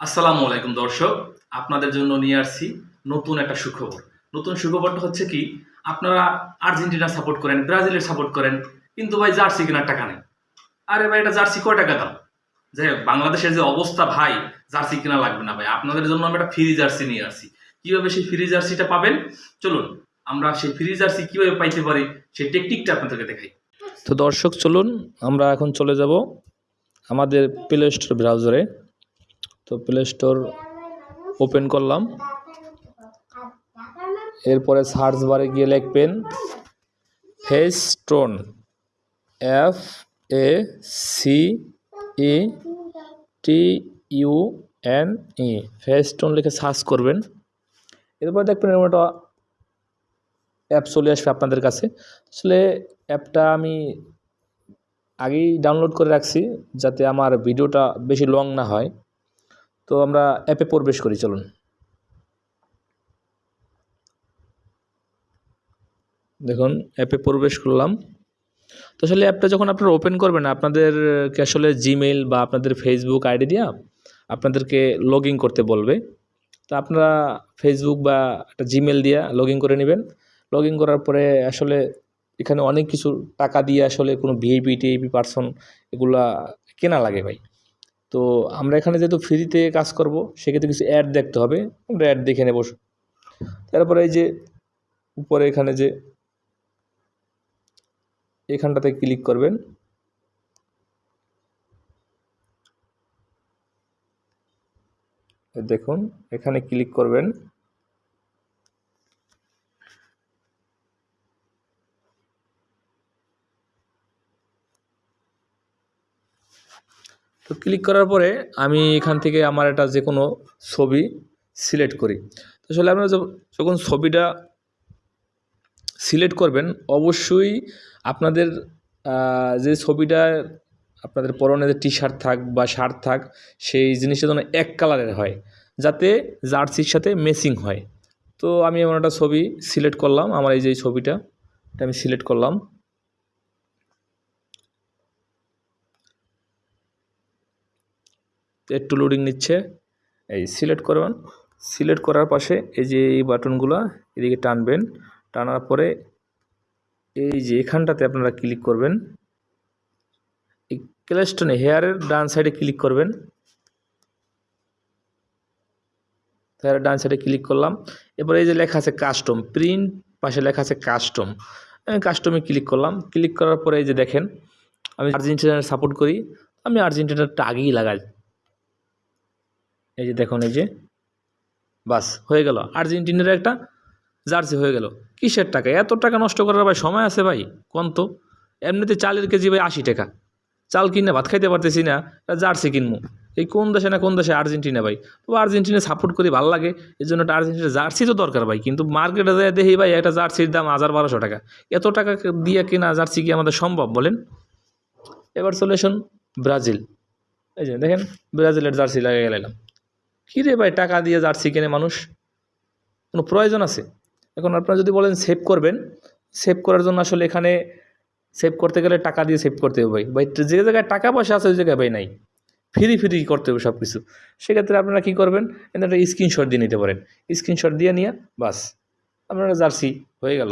আসসালামু আলাইকুম দর্শক, আপনাদের জন্য নিয়ে আসছি নতুন একটা সুখবর। নতুন সুখবরটা হচ্ছে কি, আপনারা আর্জেন্টিনা সাপোর্ট করেন, ব্রাজিলের সাপোর্ট করেন, কিন্তু ভাই জার্সি কেনার টাকা নেই। আরে ভাই, এটা জার্সি কয় টাকা দাম? যাই হোক, বাংলাদেশের যে অবস্থা ভাই, জার্সি কেনা লাগবে না ভাই। আপনাদের জন্য আমরা একটা ফ্রি জার্সি নিয়ে আসছি। কীভাবে সেই ফ্রি জার্সিটা পাবেন? চলুন, আমরা সেই ফ্রি জার্সি কীভাবে পাইতে পারি, সেই টেকনিকটা আপনাদেরকে দেখাই। তো দর্শক, চলুন, আমরা এখন চলে যাব আমাদের প্লে স্টোর ব্রাউজারে তো প্লে স্টোর ওপেন করলাম। এরপরে সার্চ বারে গিয়ে লিখবেন Facetune F A C E T U N E Facetune লিখে সার্চ করবেন। এরপর দেখবেন এরকম একটা অ্যাপ চলে আসবে আপনাদের কাছে। আসলে অ্যাপটা আমি আগেই ডাউনলোড করে রাখছি, যাতে আমার ভিডিওটা বেশি লং না হয়। তো আমরা অ্যাপে প্রবেশ করি, চলুন। দেখুন, অ্যাপে প্রবেশ করলাম। তো আসলে অ্যাপটা যখন আপনারা ওপেন করবেন আপনাদেরকে আসলে জিমেইল বা আপনাদের ফেসবুক আইডি দিয়া আপনাদেরকে লগ করতে বলবে। তো আপনারা ফেসবুক বা একটা জিমেল দিয়া লগ করে নেবেন। লগ করার পরে আসলে এখানে অনেক কিছু টাকা দিয়ে আসলে কোনো ভিআইপি টিআইপি পার্সন এগুলা কেনা লাগে ভাই। তো আমরা এখানে যেহেতু ফ্রিতে কাজ করব, সেক্ষেত্রে কিছু অ্যাড দেখতে হবে। আমরা অ্যাড দেখে নেব। তারপরে এই যে উপরে এখানে যে এখানটাতে ক্লিক করবেন। দেখুন, এখানে ক্লিক করবেন। তো ক্লিক করার পরে আমি এখান থেকে আমার একটা যে কোনো ছবি সিলেক্ট করি। তো আসলে আপনারা যখন ছবিটা সিলেক্ট করবেন, অবশ্যই আপনাদের যে ছবিটা আপনাদের পরনে যে টি শার্ট থাক বা শার্ট থাক, সেই জিনিসটা যেন এক কালারের হয়, যাতে জার্সির সাথে মেসিং হয়। তো আমি এমন একটা ছবি সিলেক্ট করলাম, আমার এই যে ছবিটা, এটা আমি সিলেক্ট করলাম। একটু লোডিং নিচ্ছে। এই সিলেক্ট করবেন। সিলেক্ট করার পাশে এই যে এই বাটনগুলো এদিকে টানবেন। টানার পরে এই যে এখানটাতে আপনারা ক্লিক করবেন। এই ক্লেস্টনে হেয়ারের ডান সাইডে ক্লিক করবেন। হেয়ারের ডান সাইডে ক্লিক করলাম। এরপরে এই যে লেখা আছে কাস্টম প্রিন্ট পাশে লেখা আছে কাস্টম আমি কাস্টমে ক্লিক করলাম। ক্লিক করার পরে এই যে দেখেন, আমি আর্জেন্টিনার সাপোর্ট করি। আমি আর্জেন্টিনারটা আগেই লাগাই। এই যে দেখুন, এই যে। বাস, হয়ে গেল। আর্জেন্টিনার একটা জার্সি হয়ে গেল। কিসের টাকা? এত টাকা নষ্ট করার ভাই সময় আছে ভাই? কোন তো? এমনিতে চালের কেজি ভাই আশি টাকা। চাল কিনে ভাত খাইতে পারতেছি না জার্সি কিনবো এই কোন দেশে না কোন দেশে আর্জেন্টিনা ভাই? তো আর্জেন্টিনা সাপোর্ট করি, ভালো লাগে। এই জন্য একটা আর্জেন্টিনা জার্সি তো দরকার ভাই। কিন্তু মার্কেটে যায় দেখি ভাই, একটা জার্সির দাম হাজার বারোশো টাকা। এত টাকা দিয়ে কেনা জার্সি কি আমাদের সম্ভব বলেন? এবার আসুন ব্রাজিল। এই যে দেখেন, ব্রাজিলের জার্সি লাগিয়ে গেলাম। কী রে ভাই টাকা দিয়ে জার্সি কেনে মানুষ? কোনো প্রয়োজন আছে? এখন আপনারা যদি বলেন সেভ করবেন সেভ করার জন্য আসলে এখানে সেভ করতে গেলে টাকা দিয়ে সেভ করতে হবে ভাই। ভাই, যে জায়গায় টাকা পয়সা আছে, ওই জায়গায় ভাই নাই। ফ্রি ফ্রি করতে হবে সব কিছু সেক্ষেত্রে আপনারা কী করবেন? একটা স্ক্রিনশট দিয়ে নিতে পারেন। স্ক্রিনশট দিয়ে নিয়ে বাস, আপনারা জার্সি হয়ে গেল।